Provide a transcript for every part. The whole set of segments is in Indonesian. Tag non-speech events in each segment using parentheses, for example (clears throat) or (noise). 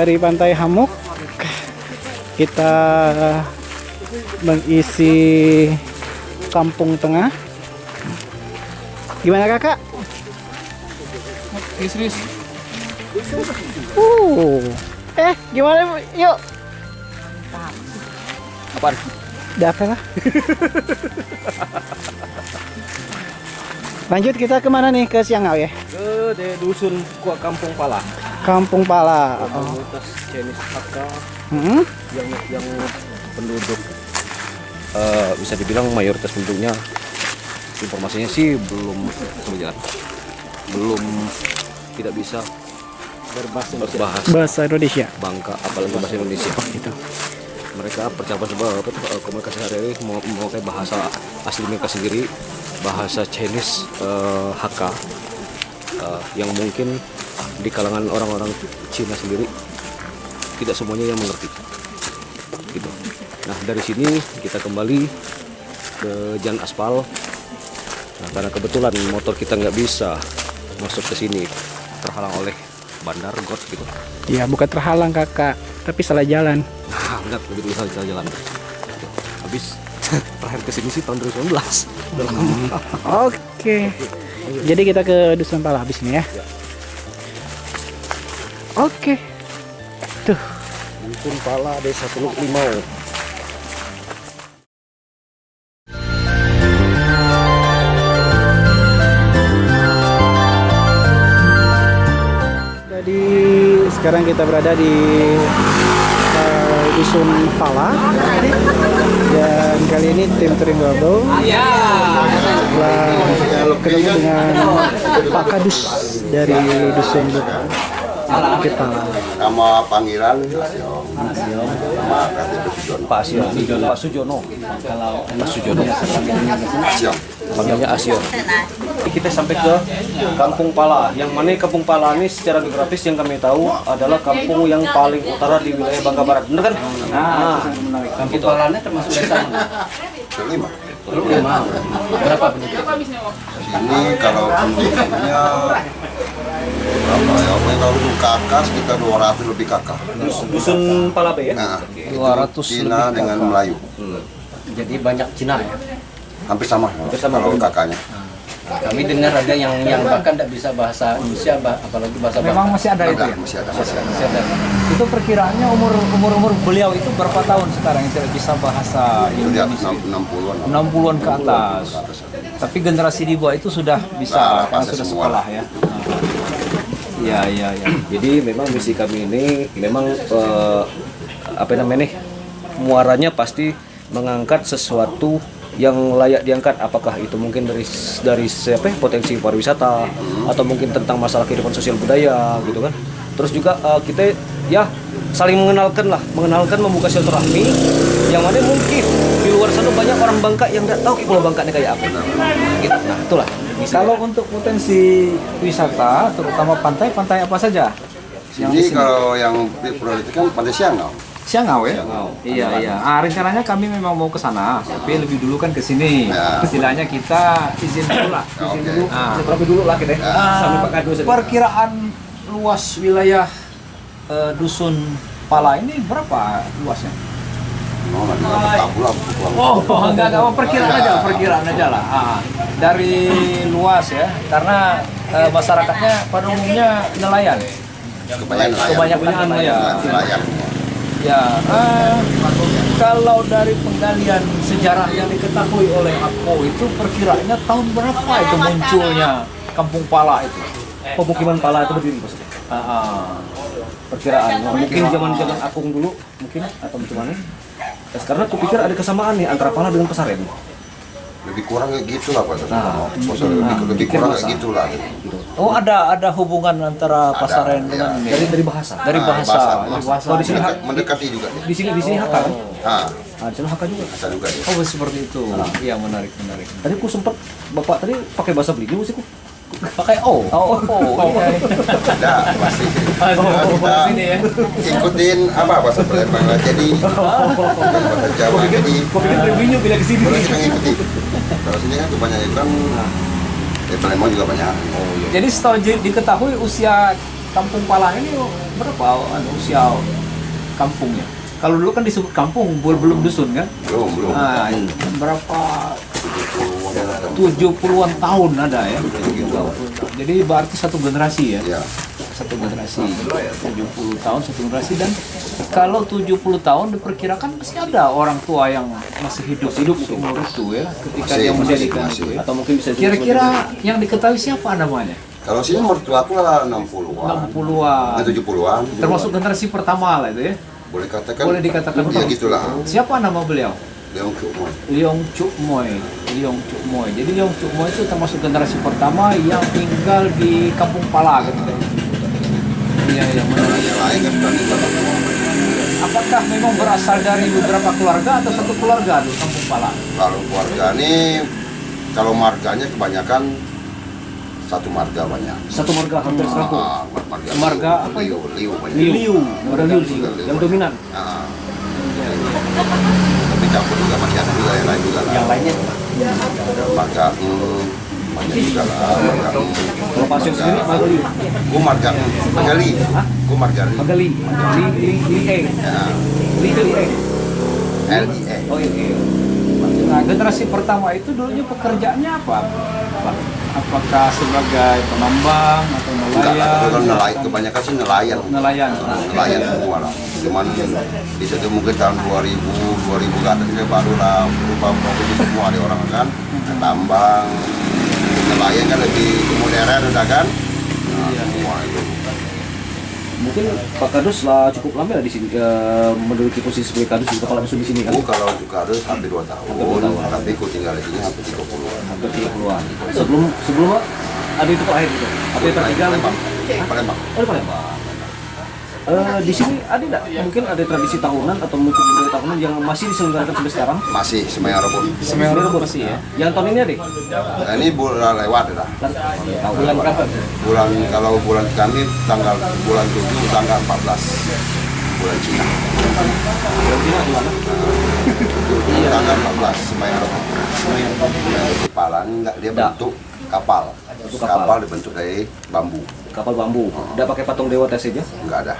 dari Pantai Hamuk kita mengisi Kampung Tengah. Gimana kakak? Serius. Uh, eh gimana? Yuk, Apaan? dapat lah. Lanjut kita ke mana nih ke Siangau ya? Ke dusun Kua Kampung Pala. Kampung Pala. Oh. Komunitas Chinese Hakka Hmm? yang yang penduduk eh, bisa dibilang mayoritas penduduknya informasinya sih belum sebenarnya belum tidak bisa berbahasa berbahasa Bahasa Indonesia. Bangka apalagi bahasa Indonesia Gitu. mereka percakapan sebab eh, komunikasi hari-hari mau mau kayak bahasa asli mereka sendiri bahasa Chinese eh, Hakka eh, yang mungkin di kalangan orang-orang Cina sendiri tidak semuanya yang mengerti gitu nah dari sini kita kembali ke jalan aspal nah, karena kebetulan motor kita nggak bisa masuk ke sini terhalang oleh bandar got gitu Ya bukan terhalang kakak, tapi salah jalan. Nah, benar begitu bisa kita jalan. Habis (laughs) terakhir ke sini sih tahun 2019. Udah lama. Oke. Jadi kita ke Dusun Pala habis ini ya. Oke. Tuh. Dusun Pala Desa Teluk Limau. Jadi sekarang kita berada di eh, Dusun Pala dan kali ini tim Touring Bubble telah ketemu dengan Pak Kadus dari Dusun Kepala. Nama panggilan KTP Sujono. Pak Asio, Pak Sujono. Pak Sujono. Panggilnya. Kita sampai ke Kampung Pala. Yang mana Kampung Pala ini secara geografis yang kami tahu adalah kampung yang paling utara di wilayah Bangka Barat. Bener kan? Nah, Kampung Palanya termasuk desa? Kelima. Berapa penduduk? Sini kalau penduduknya berapa ya? Kalau untuk kakak sekitar 200 lebih kakak. Dusun Palabe ya? Nah, 200 itu Cina dengan Melayu. Jadi banyak Cina ya. Hampir sama. sama. Kalau kakaknya. Kami dengar ada yang yang bahkan tidak bisa bahasa Indonesia, bah- apalagi bahasa Memang Bangka. masih ada itu Ada, ya? masih ada. Masih ada. Itu perkiraannya umur umur umur beliau itu berapa tahun sekarang yang tidak bisa bahasa Indonesia? 60-an. 60-an ke atas. Tapi generasi di bawah itu sudah bisa Nah, sudah semua sekolah ya. Iya iya iya. (clears throat) Jadi memang misi kami ini memang eh, apa namanya nih muaranya pasti mengangkat sesuatu yang layak diangkat. Apakah itu mungkin dari dari siapa ya, potensi pariwisata atau mungkin tentang masalah kehidupan sosial budaya gitu kan. Terus juga eh, kita ya saling mengenalkan lah. Mengenalkan membuka silaturahmi yang mana mungkin di luar sana banyak orang Bangka yang nggak tahu Pulau Bangka ini kayak apa gitu nah itulah misi Kalau untuk potensi wisata, terutama pantai, pantai apa saja? Yang di Sini kalau yang prioritas kan Pantai Siangau. Siangau ya? Iya iya. Ah, rencananya kami memang mau ke sana, tapi lebih dulu kan ke sini. Ya. Istilahnya kita izin dulu lah. Izin Oke. dulu. Ah. Silaturahmi dulu lah kita Ah, sampai Pak Kado saja. perkiraan luas wilayah eh, dusun Pala ini berapa luasnya? Oh, nanti pulang. Oh, enggak enggak, oh, perkiraan aja, perkiraan aja lah. Ah, dari luas ya, karena eh, masyarakatnya pada umumnya nelayan. Kebanyakan nelayan. Kebanyakan nelayan. Nelayan. Ya, eh, kalau dari penggalian sejarah yang diketahui oleh Ako itu perkiraannya tahun berapa itu munculnya Kampung Pala itu? pemukiman pala itu berdiri maksudnya Ah, ah. perkiraan mungkin zaman zaman akung dulu mungkin atau bagaimana Ya, karena aku pikir ada kesamaan nih antara pala dengan pesaren Lebih kurang kayak gitu lah Pak. Nah, Maksudnya lebih, lebih pikir kurang masa. kayak gitu lah. Oh, ada ada hubungan antara Pasaren ya. dengan ini. dari dari bahasa Dari Nah, bahasa. Dari bahasa. Oh, di sini Mendekat- mendekati juga nih. di sini di sini haka kan Nah, nah, di sana haka juga bisa juga nih. Oh, seperti itu. Iya, menarik, menarik. tadi aku sempat bapak tadi pakai bahasa Belitung sih ku Pakai O. Oh, oh, (laughs) iya. Ada pasti. Oh, kita ya. ikutin apa bahasa Palembang jadi (laughs) bahasa Jawa jadi kau pikir reviewnya bila ke sini terus kita ngikuti. Kalau sini kan kebanyakan kan eh Palembang juga banyak. oh iya Jadi setahu diketahui usia Kampung Pala ini berapa anu, usia kampungnya? Kalau dulu kan disebut kampung, belum belum dusun kan? belum belum Nah, berapa 70-an tahun ada ya. 70 tahun. Jadi berarti satu generasi ya. ya Satu generasi. 70 tahun satu generasi dan kalau 70 tahun diperkirakan masih ada orang tua yang masih hidup hidup umur itu ya ketika Masih, dia masih, mendirikan masih. itu ya. atau mungkin bisa Kira-kira yang diketahui siapa namanya? kalau sini mertuaku lah 60-an 60-an. Eh, 70-an Termasuk generasi pertama lah itu ya. boleh katakan Boleh dikatakan ya gitulah Siapa nama beliau? Leong Kumon Leong Chuk Moy. Leong Chuk Moy. Jadi Leong Chuk Moy itu termasuk generasi pertama yang tinggal di Kampung Pala gitu. Iya, yang mana? yang lain kan sudah tinggal semua. Apakah memang berasal dari beberapa keluarga atau satu keluarga di Kampung Pala? kalau keluarga ini kalau marganya kebanyakan satu marga banyak satu marga hampir seratus Ah, marga Marga apa liu liu banyak Liu. marga liu sih yang dominan Ah. tapi campur juga masih ada juga yang lain juga Yang lainnya? Ada marga banyak juga lah marga kalau pasien sendiri marga liu gue marga marga li gue marga li li li e Ya, li li e L I E oh iya iya. Nah, generasi pertama itu dulunya pekerjaannya apa? Pak? Apakah sebagai penambang atau enggak lah nelayan? nelayan. Kebanyakan sih nelayan. Nelayan. nelayan semua lah. Cuman bisa tuh mungkin tahun 2000 2000 ke atas ini baru lah berubah profesi semua ada orang kan. Tambang. Nelayan kan lebih modern udah kan. nah, mungkin Pak Kadus lah cukup lama lah di sini eh, menduduki posisi sebagai Kadus di kepala dusun di sini kan? Aku kalau harus hampir 2 tahun. Hampir dua tahun. tapi aku tinggal di sini hampir 30 an hampir 30-an sebelum sebelum ada itu terakhir gitu? Apa yang tertiga Palembang mungkin? Palembang Oh, di Palembang. Eh, di sini ada tidak mungkin ada tradisi tahunan atau mungkin budaya tahunan yang masih diselenggarakan sampai sekarang? masih Semayang Rebun Semeru masih ya. Yang tahun ini ada? nah, ini bulan lewat dah Tahun bulan berapa? bulan kalau bulan kami tanggal bulan 7 tanggal 14 bulan Cina Bulan Cina di mana? tanggal 14 Semayang Rebun kepala enggak dia Enggak. bentuk kapal Bentuk kapal. kapal dibentuk dari bambu Kapal bambu. Tidak pakai patung dewa tes saja. enggak ada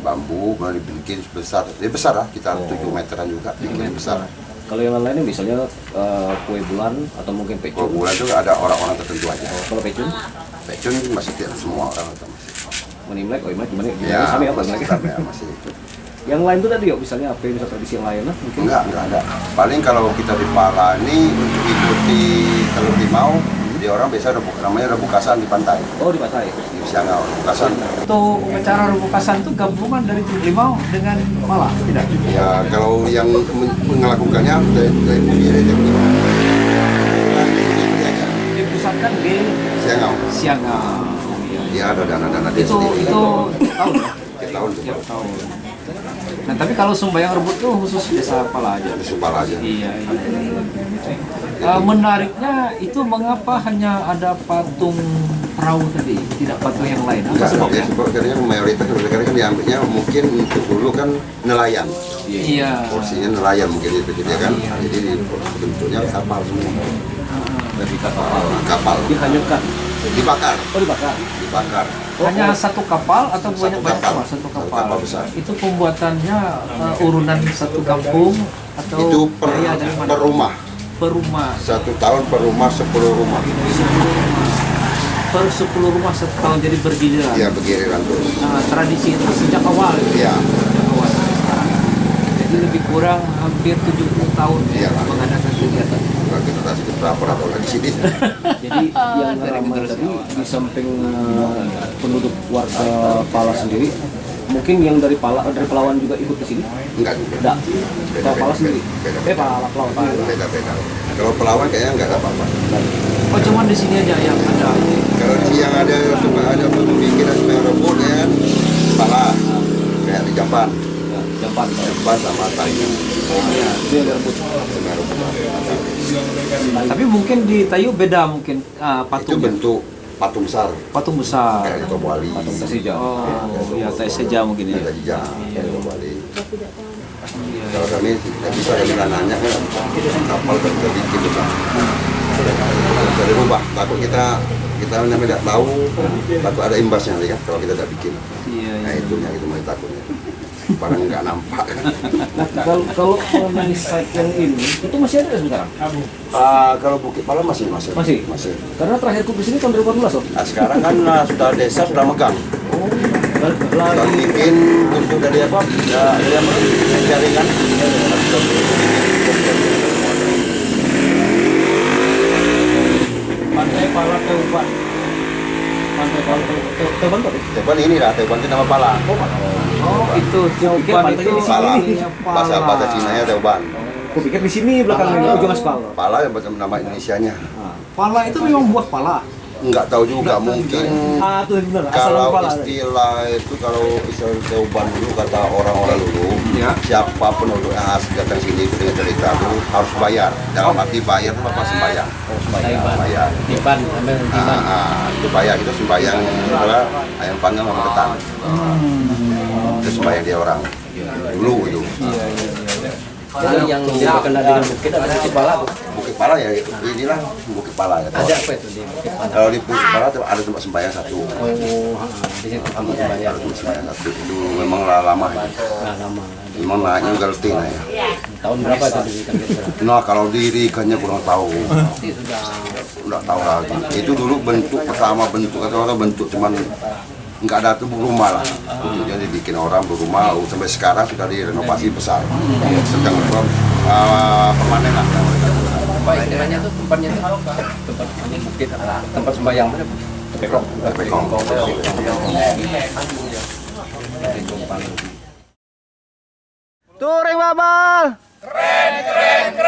bambu kemudian dibikin besar dia besar lah kita 7 meteran juga bikin besar Kalau yang lainnya misalnya eh, kue bulan atau mungkin pecun. bulan itu ada orang-orang tertentu aja Kalau pecun, pecun masih tidak semua orang itu masih menimlek, oh imlek gimana? ya Gimana sama apa masih (laughs) tetap ya masih Yang lain tuh tadi yuk, misalnya apa yang bisa tradisi yang lain lah mungkin. enggak enggak ada paling kalau kita di Pala ini untuk ikuti kalau di mau dia orang biasa ada bu- namanya ada bukasan di pantai Oh di pantai. di Siangau bukasan Itu acara Rebukasan itu gabungan dari Limau dengan Malah, tidak? ya kalau yang melakukannya dari dari Bumi dari Bumi Dipusatkan di Siangau Siangau. dia ada dana-dana Itu sendiri itu tahun ya? tiap tahun Tiap tahun. Nah, tapi kalau Sumbayang Rebut itu khusus desa Pala aja. di Supala aja Iya, iya. Eh, menariknya itu mengapa hanya ada patung perahu tadi, tidak patung yang lain? Apa Enggak, sebabnya? ya, sebabnya mayoritas sekarang kan diambilnya mungkin untuk dulu kan nelayan Iya. porsinya nelayan mungkin itu dia kan jadi bentuknya kapal semua Dari kapal. kapal Dihanyutkan. dibakar Oh dibakar. Dibakar Hanya satu kapal atau Satu banyak banyak kapal. kapal? Satu Satu kapal. kapal besar. Itu pembuatannya eh, urunan satu kampung atau itu per, per rumah Per rumah. satu tahun per rumah sepuluh rumah Per 10 rumah satu tahun jadi bergiliran. ya begiriran terus Nah, tradisi itu sejak awal. ya Sejak awal sampai sekarang. Jadi lebih kurang hampir 70 tahun ya, Iya. mengadakan kegiatan. Kita ke berapa lagi sini (laughs) Jadi yang ramai tadi di samping eh, penduduk warga Pala sendiri, mungkin yang dari Pala dari Pelawan juga ikut ke sini? enggak juga Enggak. Beda, Kalau Pala beda, sendiri. beda, Eh Pala Pelawan. Pala. beda beda kalau pelawan kayaknya enggak ada apa-apa Oh cuman di sini aja yang ada. kalau di yang ada cuma ada pemikiran rebut ya kan kepala kayak di Jamban Ya, Jamban. Jamban sama Tayu Ya, rebut. sebenarnya rebut Tapi mungkin di Tayu beda mungkin ah, itu patungnya. bentuk patung besar Patung besar. kayak di Tobo Ali Patung Tasija. Oh, ya tes saja mungkin ya. kayak Tobo Ali kalau kami tidak bisa kami nanya kan kapal kan kita bikin besar dari rubah takut kita kita memang tidak tahu takut ada imbasnya kan kalau kita tidak bikin Iya, nah itu yang itu masih takutnya barang nggak nampak Nah, kalau kalau mengenai site yang ini itu masih ada sekarang. Ah, kalau Bukit Pala masih masih Masih? masih Karena terakhir ku ke sini tahun 2014 loh. nah, sekarang kan ah, sudah desa sudah megang Oh, lagi bikin untuk dari apa ya jaringan sudah bikin Pantai Pala Teuban. Pantai. Teban ini lah, Teban itu nama Pala. Oh, itu Teuban itu di Pala. sini. Bahasa bahasa Cina nya Teban. Aku pikir di sini belakang ini ujung aspal. Pala yang macam nama Indonesianya. Pala itu memang buah pala. Enggak tahu juga mungkin Ah, benar. Asal kalau istilah itu kalau istilah Teuban dulu kata orang-orang dulu Ya. siapa penduduk yang asli datang sini itu dengan cerita itu harus bayar. Dalam arti bayar itu apa sembahyang? Taiban. bayar. Tiban, ambil ah, tiban. ah, itu bayar itu sembahyang adalah ayam panggang sama ketan. Itu sembahyang dia orang. Dulu itu. Jadi yang berkenaan dengan bukit ada bukit pala Bu. Bukit Pala ya inilah Bukit Pala ya Ada apa itu di bukit pala? kalau di Bukit Pala tuh ada tempat sembahyang satu Oh, di situ tempat sembahyang. ada tempat sembahyang satu itu memang lama Nah, lama. memang naiknya Galti nah ya Tahun berapa itu didirikan? Nah kalau dirikannya kurang tahu, sudah tahu lagi. Itu dulu bentuk pertama bentuk atau orang bentuk cuman nggak ada tuh rumah lah. Jadi bikin orang berumah sampai sekarang sudah direnovasi besar. Sedang uh, permanen lah. Apa istilahnya tuh tempatnya tuh tempat ini bukit tempat sembahyang mana Bu? Pekong. Touring Babal. Keren, keren.